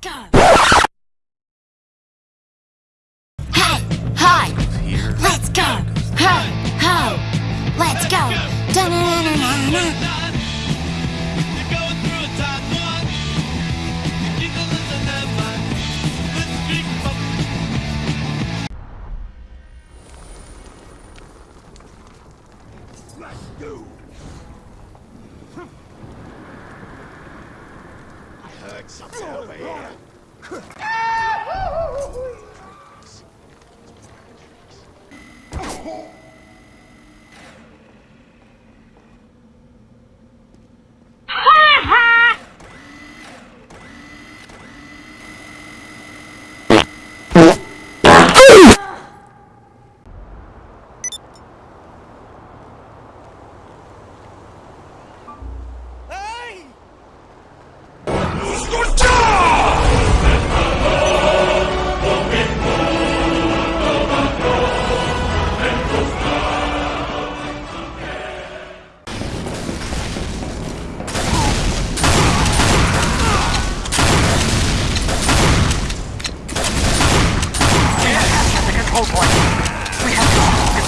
go. Hey, hi. Let's go. Hey, ho. Let's go. 想减肥啊哼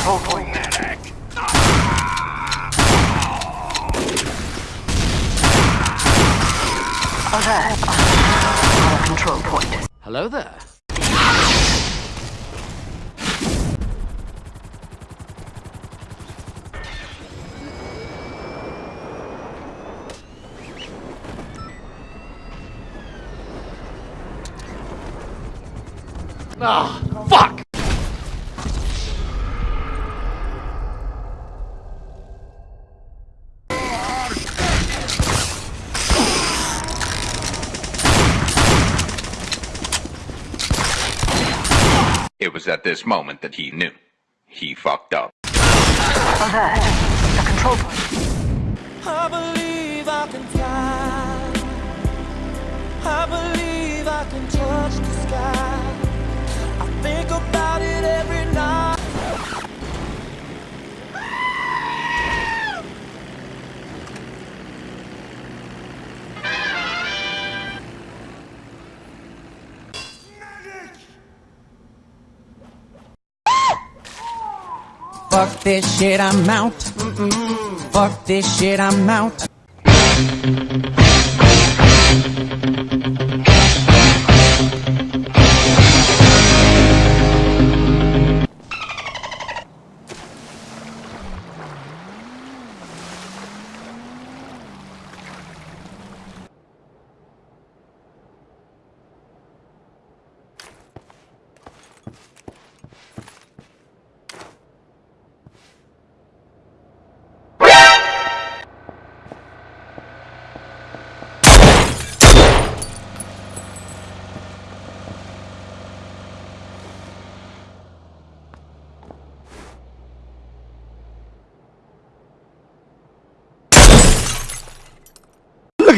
to hold the control. Alert. Our control point. Hello there. Ah, fuck! It was at this moment that he knew. He fucked up. Uh-huh. Alert. The control point. I believe I can fly. I believe I can touch the sky. Fuck this shit, I'm out. Fuck this shit, I'm out.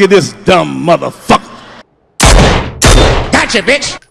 Look at this dumb motherfucker. Gotcha, bitch!